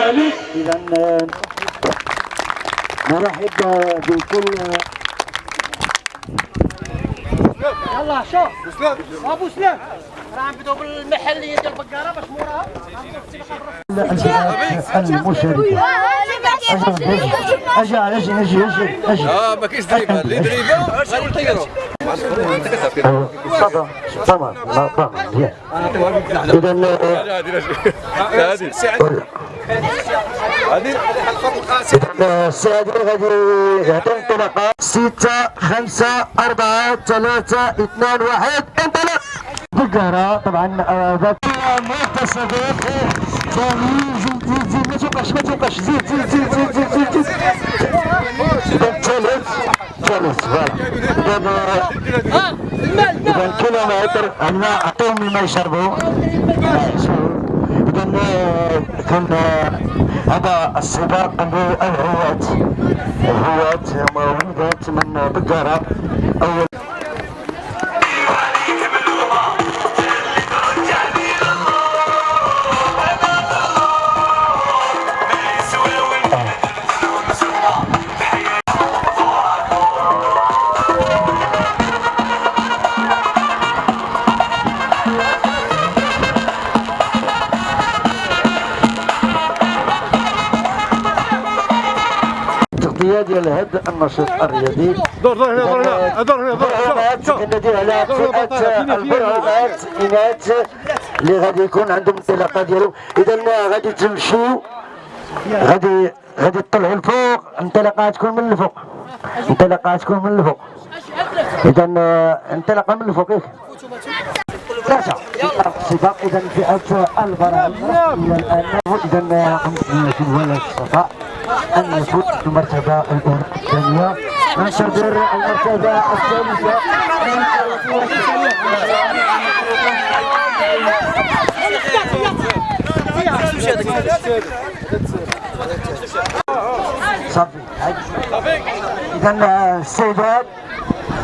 الملك إذا نرحب بكل يلا شوف ابو سلام راه عم بدو بالمحليه ديال البقاره باش موراها أجي أجي أجي أجي أجي آه ما كاينش دريبه اللي دريبه غادي كتعرف طبعا طبعا طبعا مزيان إذا هادي هادي السادة غادي يعطي انطلاقة ستة خمسة أربعة ثلاثة اثنان واحد انطلق بقرة طبعا آه، ذاك متصدر جميل زيد زيد ما توقعش ما توقعش زيد زيد زيد زيد زيد زيد زيد إذا الثالث ثالث فوالا إذا إذا كيلومتر الماء أعطوهم الماء يشربوا إذا كان هذا السباق للهواة الهواة مولودات من بقرة أول التغطية ديال هذا النشاط الرياضي. دور دور هنا دور هنا دور هنا دور البرهانات الذي على فئة البرهانات إناث اللي غادي يكون عندهم الانطلاقة ديالو. إذا غادي تمشوا غادي غادي تطلعوا الفوق الانطلاقة تكون من الفوق. الانطلاقة تكون من الفوق. إذا انطلاقة من الفوق ياك الصفاء أن يفوز المرتبة الأولى الثانية. ننتظر المرتبة الثالثة. صافي إذا السيدات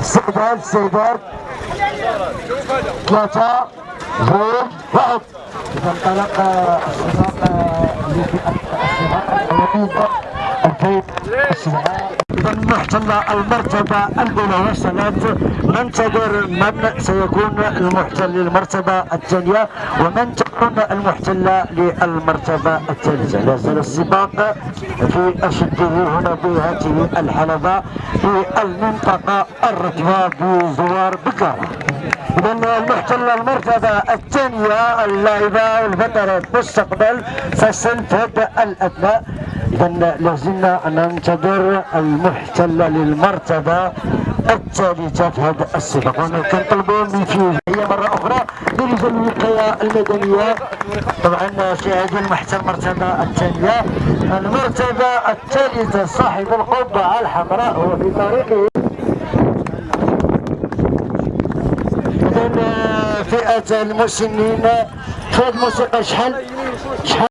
السيدات السيدات ثلاثة زوج واحد إذا انطلق السباق لفئة السباق الكيف السباق إذا محتل المرتبة الأولى وصلت ننتظر من سيكون المحتل للمرتبة الثانية ومن تكون المحتلة للمرتبة الثالثة. لا زال السباق في أشده هنا في هذه الحلبة في المنطقة الركبة بزوار بكارة إذا المحتل المرتبة الثانية اللاعبة والبطلة المستقبل فسنفد الأبناء إذا لازلنا ننتظر المحتل للمرتبة الثالثة في هذا السباق كنطلبوا من فيه هي مرة أخرى لرجال الوقاية المدنية. طبعا في هذه المحتل المرتبة الثانية. المرتبة الثالثة صاحب القبعة الحمراء هو في طريقه. فئة المسنين في الموسيقى شحال؟ شحال؟